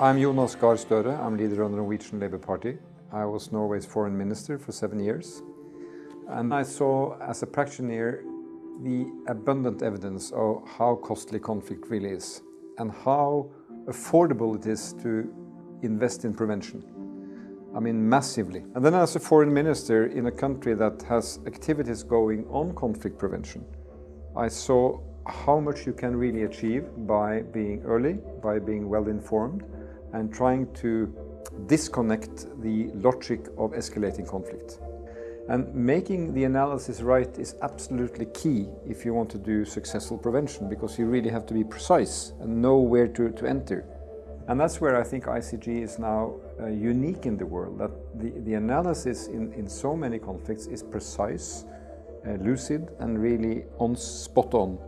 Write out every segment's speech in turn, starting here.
I'm Jonas Gahr Støre. I'm leader of the Norwegian Labour Party. I was Norway's foreign minister for seven years. And I saw, as a practitioner, the abundant evidence of how costly conflict really is and how affordable it is to invest in prevention. I mean, massively. And then as a foreign minister in a country that has activities going on conflict prevention, I saw how much you can really achieve by being early, by being well informed, and trying to disconnect the logic of escalating conflict. And making the analysis right is absolutely key if you want to do successful prevention because you really have to be precise and know where to, to enter. And that's where I think ICG is now uh, unique in the world, that the, the analysis in, in so many conflicts is precise, uh, lucid and really on spot on.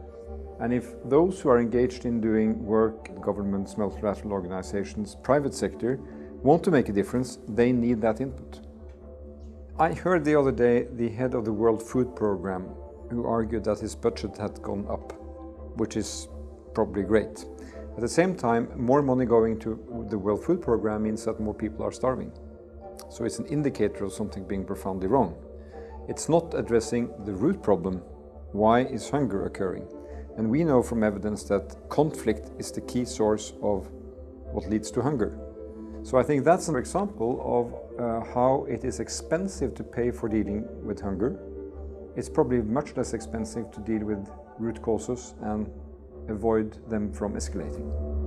And if those who are engaged in doing work, governments, multilateral organizations, private sector, want to make a difference, they need that input. I heard the other day the head of the World Food Programme who argued that his budget had gone up, which is probably great. At the same time, more money going to the World Food Programme means that more people are starving. So it's an indicator of something being profoundly wrong. It's not addressing the root problem. Why is hunger occurring? And we know from evidence that conflict is the key source of what leads to hunger. So I think that's an example of uh, how it is expensive to pay for dealing with hunger. It's probably much less expensive to deal with root causes and avoid them from escalating.